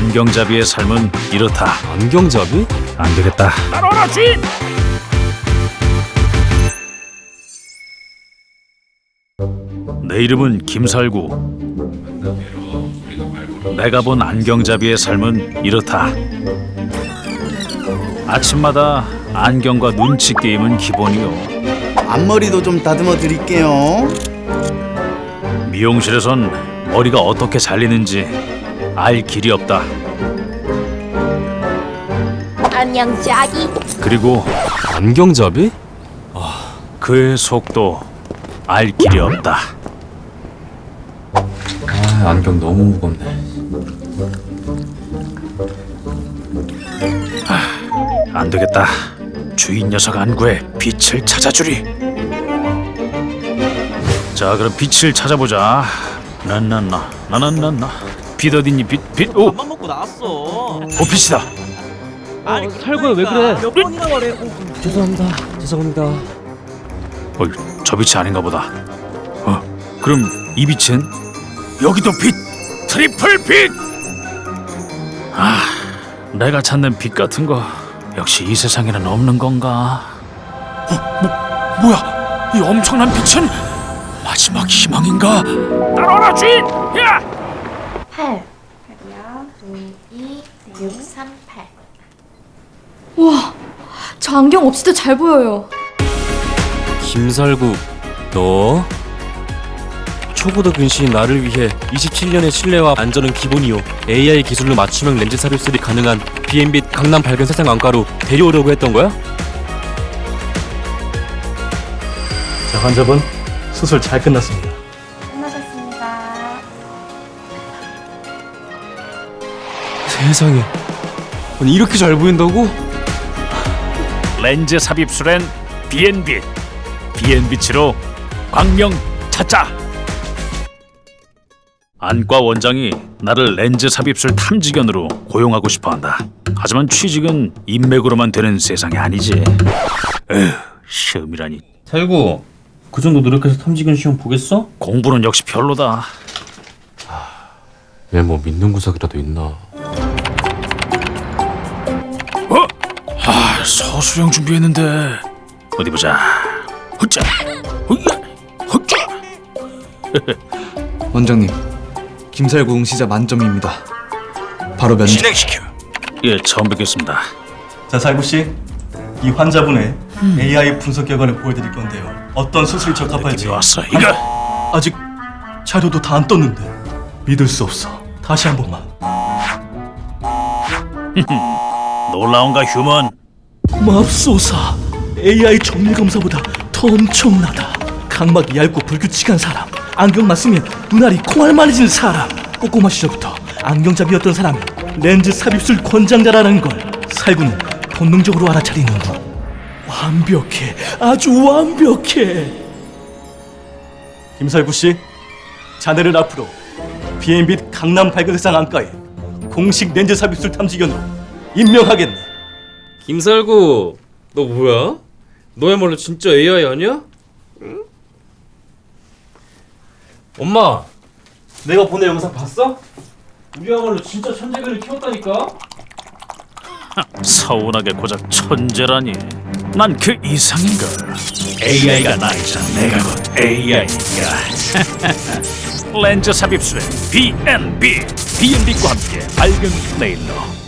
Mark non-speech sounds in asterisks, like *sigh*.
안경잡이의 삶은 이렇다. 안경잡이? 안 되겠다. 따라오라 주인. 내 이름은 김살구. 내가 본 안경잡이의 삶은 이렇다. 아침마다 안경과 눈치 게임은 기본이요. 앞머리도 좀 다듬어 드릴게요. 미용실에선 머리가 어떻게 잘리는지 알 길이 없다. 안녕 자기 그리고 안경잡이? 그의 속도 알 길이 없다. 아, 안경 너무 무겁네. 안 되겠다. 주인 녀석 안구에 빛을 찾아주리. 자, 그럼 빛을 찾아보자. 나나나 나나나나 빛 어딨니? 빛 빛. 오, 밥만 먹고 나왔어. 오 빛이다. 아니 살구야, 왜 그래? 몇 번이나 말해. 어, 죄송합니다. 죄송합니다. 어, 저 빛이 아닌가 보다. 어, 그럼 이 빛은 여기도 빛, triple 빛. 아, 내가 찾는 빛 같은 거 역시 이 세상에는 없는 건가? 어, 뭐, 뭐야? 이 엄청난 빛은 마지막 희망인가? 따라와라 주인! 야! 8 8이요 2 2 6 3 8 와, 저 안경 없이도 잘 보여요. 김살구, 너 초보도 근시인 나를 위해 27년의 신뢰와 안전은 기본이요. AI 기술로 맞춤형 렌즈 서비스들이 가능한 B&B 강남 밝은 세상 안과로 데려오려고 했던 거야? 자, 환자분 수술 잘 끝났습니다. 세상에. 아니 이렇게 잘 보인다고? 렌즈 삽입술엔 B&B, B&B치로 광명 찾자. 안과 원장이 나를 렌즈 삽입술 탐지견으로 고용하고 싶어한다. 하지만 취직은 인맥으로만 되는 세상이 아니지. 에휴, 시험이라니. 살구 그 정도 노력해서 탐지견 시험 보겠어? 공부는 역시 별로다. 얘뭐 믿는 구석이라도 있나? 서수령 준비했는데 어디 보자. 헛자, 헛자. *laughs* 원장님, 김살구 응시자 만점입니다. 바로 면접. 진행시켜. 예, 처음 뵙겠습니다. 자, 살구 씨, 이 환자분의 AI 분석 결과를 보여드릴 건데요. 어떤 수술이 적합할지 왔어. 이거 아직 자료도 다 안 떴는데 믿을 수 없어. 다시 한 번만. *laughs* 놀라운가 휴먼. 맙소사, AI 정밀 검사보다 더 엄청나다. 각막이 얇고 불규칙한 사람, 안경만 쓰면 눈알이 콩알만해진 사람. 꼬꼬마 시절부터 안경잡이였던 사람이 렌즈 삽입술 권장자라는 걸 살구는 본능적으로 알아차리는군. 완벽해, 아주 완벽해. 김살구 씨, 자네를 앞으로 B&B 강남 발그대상 안과에 공식 렌즈 삽입술 탐지견으로 임명하겠네. 김살구, 너 뭐야? 너야말로 진짜 AI 아니야? 응? 엄마, 내가 보낸 영상 봤어? 우리야말로 진짜 천재견을 키웠다니까? 서운하게 고작 천재라니. 난 그 이상인걸. AI가 나이자 내가 곧 AI야. *laughs* 렌즈 삽입술에 B&B, B&B과 함께 밝은 네일로